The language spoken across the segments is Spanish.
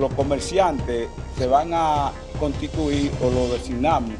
los comerciantes se van a constituir o lo designamos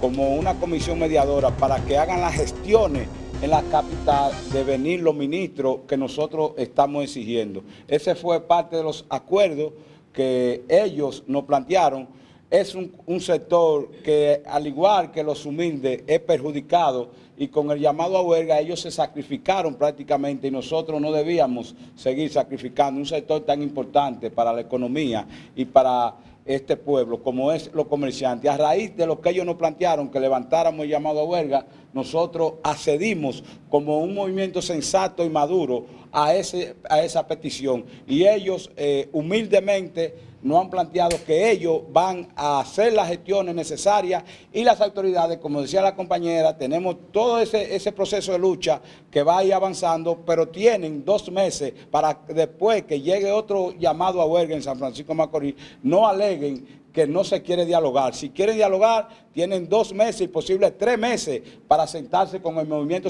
como una comisión mediadora para que hagan las gestiones en la capital de venir los ministros que nosotros estamos exigiendo. Ese fue parte de los acuerdos que ellos nos plantearon. Es un, sector que, al igual que los humildes, es perjudicado y con el llamado a huelga ellos se sacrificaron prácticamente y nosotros no debíamos seguir sacrificando un sector tan importante para la economía y para este pueblo, como es los comerciantes. A raíz de lo que ellos nos plantearon, que levantáramos el llamado a huelga, nosotros accedimos como un movimiento sensato y maduro a, ese, a esa petición. Y ellos eh, humildemente nos han planteado que ellos van a hacer las gestiones necesarias y las autoridades, como decía la compañera, tenemos todo ese, ese proceso de lucha que va a ir avanzando, pero tienen dos meses para después que llegue otro llamado a huelga en San Francisco de Macorís, no aleguen que no se quiere dialogar. Si quieren dialogar, tienen dos meses y posible tres meses para sentarse con el movimiento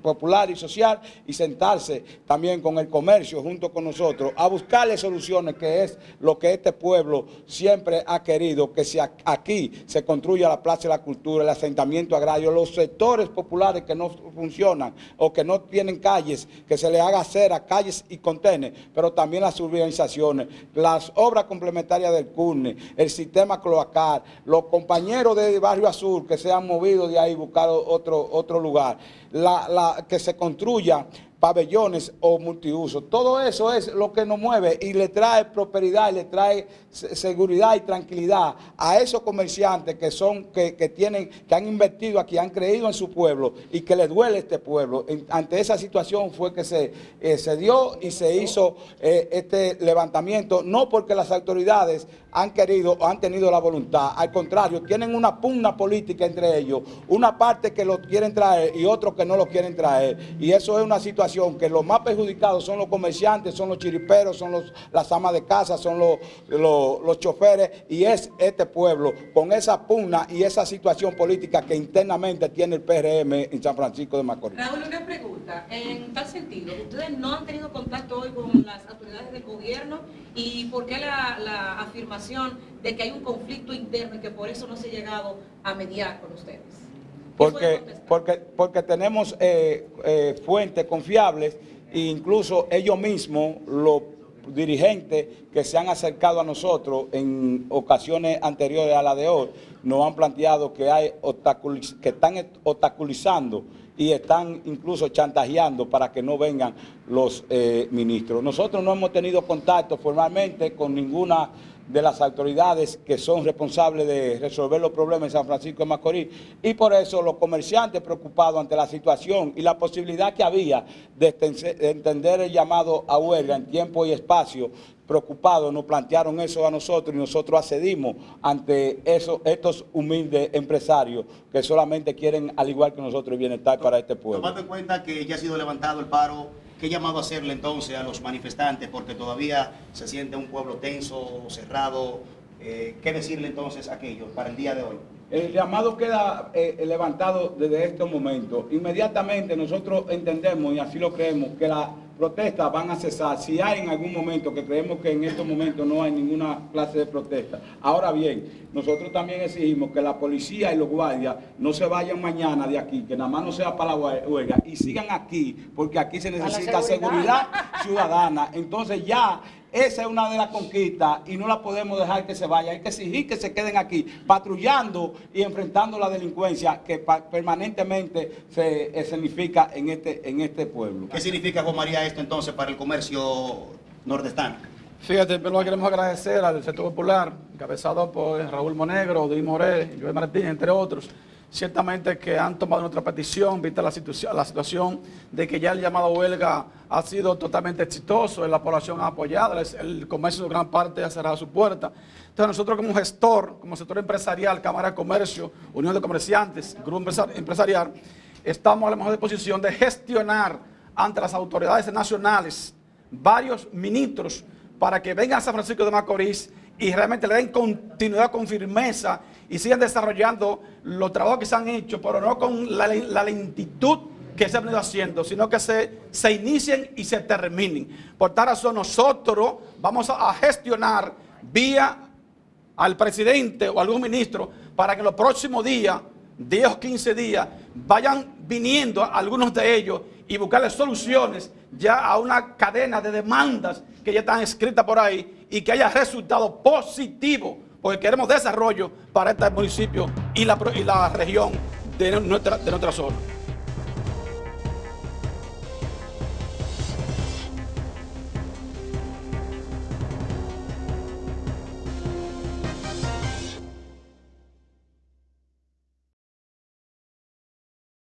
popular y social y sentarse también con el comercio junto con nosotros a buscarle soluciones, que es lo que este pueblo siempre ha querido, que si aquí se construya la Plaza de la Cultura, el asentamiento agrario, los sectores populares que no funcionan o que no tienen calles, que se le haga hacer a calles y contenes, pero también las urbanizaciones, las obras complementarias del CURNE, el sistema cloacal, los compañeros de Barrio Azul que se han movido de ahí, buscar otro, otro lugar, la, la, que se construya pabellones o multiuso. Todo eso es lo que nos mueve y le trae prosperidad y le trae seguridad y tranquilidad a esos comerciantes que son, que, tienen, que han invertido aquí, han creído en su pueblo y que les duele este pueblo. ante esa situación fue que se, eh, se dio y se hizo eh, este levantamiento, no porque las autoridades han querido o han tenido la voluntad, al contrario, tienen una pugna política entre ellos, una parte que lo quieren traer y otros que no lo quieren traer. Y eso es una situación que los más perjudicados son los comerciantes, son los chiriperos, son los, las amas de casa, son los, los, choferes y es este pueblo con esa pugna y esa situación política que internamente tiene el PRM en San Francisco de Macorís. Raúl, una pregunta. En tal sentido, ¿ustedes no han tenido contacto hoy con las autoridades del gobierno? ¿Y por qué la, la afirmación de que hay un conflicto interno y que por eso no se ha llegado a mediar con ustedes? Porque, porque, porque tenemos eh, eh, fuentes confiables e incluso ellos mismos, los dirigentes que se han acercado a nosotros en ocasiones anteriores a la de hoy, nos han planteado que, hay que están obstaculizando y están incluso chantajeando para que no vengan los eh, ministros. Nosotros no hemos tenido contacto formalmente con ninguna de las autoridades que son responsables de resolver los problemas en San Francisco de Macorís y por eso los comerciantes preocupados ante la situación y la posibilidad que había de entender el llamado a huelga en tiempo y espacio preocupados nos plantearon eso a nosotros y nosotros accedimos ante eso, estos humildes empresarios que solamente quieren, al igual que nosotros, bienestar para este pueblo. Tomando en cuenta que ya ha sido levantado el paro ¿Qué llamado hacerle entonces a los manifestantes? Porque todavía se siente un pueblo tenso, cerrado. Eh, ¿Qué decirle entonces a aquellos para el día de hoy? El llamado queda eh, levantado desde este momento. Inmediatamente nosotros entendemos, y así lo creemos, que la protestas van a cesar, si hay en algún momento, que creemos que en estos momentos no hay ninguna clase de protesta. Ahora bien, nosotros también exigimos que la policía y los guardias no se vayan mañana de aquí, que nada más no sea para la huelga, y sigan aquí, porque aquí se necesita seguridad ciudadana. Entonces ya esa es una de las conquistas y no la podemos dejar que se vaya. Hay que exigir que se queden aquí, patrullando y enfrentando la delincuencia que permanentemente se eh, significa en este, en este pueblo. ¿Qué significa, Juan María, esto entonces para el comercio nordestano? Fíjate, primero queremos agradecer al sector popular, encabezado por Raúl Monegro, Di Moré, Joel Martín, entre otros, ciertamente que han tomado nuestra petición, vista la situación, la situación de que ya el llamado huelga ha sido totalmente exitoso, la población ha apoyado, el comercio de gran parte ha cerrado su puerta. Entonces nosotros como gestor, como sector empresarial, Cámara de Comercio, Unión de Comerciantes, Grupo Empresarial, estamos a la mejor disposición de gestionar ante las autoridades nacionales varios ministros para que vengan a San Francisco de Macorís y realmente le den continuidad con firmeza y sigan desarrollando los trabajos que se han hecho, pero no con la, lentitud que se han venido haciendo, sino que se, se inicien y se terminen. Por tal razón, nosotros vamos a gestionar vía al presidente o algún ministro para que los próximos días, 10 o 15 días, vayan viniendo algunos de ellos y buscarle soluciones ya a una cadena de demandas que ya están escritas por ahí y que haya resultado positivo, porque queremos desarrollo para este municipio y la, y la región de nuestra, de nuestra zona.